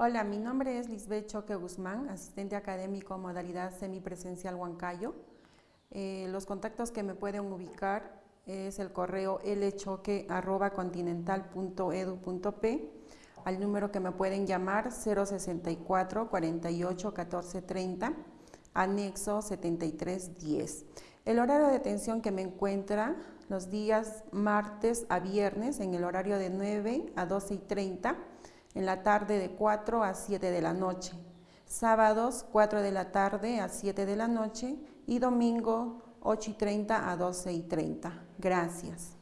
Hola, mi nombre es Lisbeth Choque Guzmán, asistente académico modalidad semipresencial Huancayo. Eh, los contactos que me pueden ubicar es el correo lchoque.continental.edu.p al número que me pueden llamar 064 48 14 30 anexo 7310. El horario de atención que me encuentra los días martes a viernes en el horario de 9 a 12 y 30 en la tarde de 4 a 7 de la noche, sábados 4 de la tarde a 7 de la noche y domingo 8 y 30 a 12 y 30. Gracias.